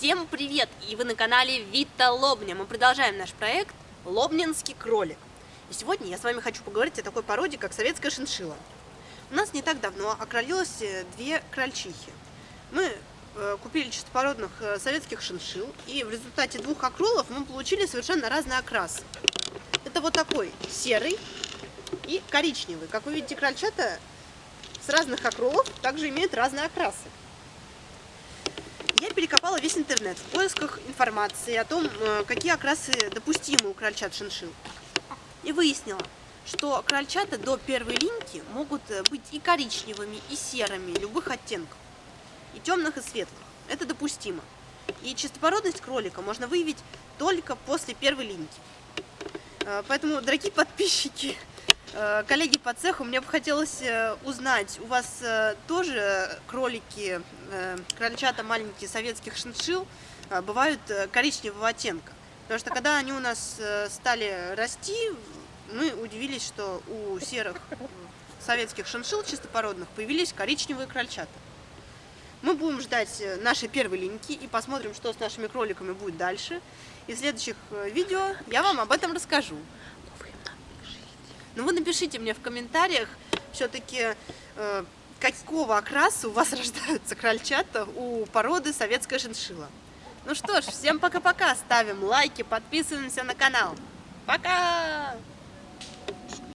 Всем привет! И вы на канале Вита Лобня. Мы продолжаем наш проект Лобнинский кролик. И сегодня я с вами хочу поговорить о такой породе, как советская шиншилла. У нас не так давно окролилось э, две крольчихи. Мы э, купили чистопородных э, советских шиншилл, и в результате двух окролов мы получили совершенно разный окрас. Это вот такой серый и коричневый. Как вы видите, крольчата с разных окролов также имеют разные окрасы. Я перекопала весь интернет в поисках информации о том, э, какие окрасы допустимы у крольчат шиншилл. И выяснила, что крольчата до первой линьки могут э, быть и коричневыми, и серыми, любых оттенков, и темных, и светлых. Это допустимо. И чистопородность кролика можно выявить только после первой линьки. Э, поэтому, дорогие подписчики, коллеги по цеху, мне бы хотелось э, узнать, у вас э, тоже кролики, крольчата маленькие советских шиншил бывают коричневого оттенка? Потому что когда они у нас стали расти, мы удивились, что у серых советских шиншил чистопородных появились коричневые крольчата. Мы будем ждать нашей первой линьки и посмотрим, что с нашими кроликами будет дальше. И в следующих видео я вам об этом расскажу. Ну вы напишите мне в комментариях все-таки, э, какого окраса у вас рождаются крольчата у породы советская шиншилла. Ну что ж, всем пока-пока, ставим лайки, подписываемся на канал. Пока!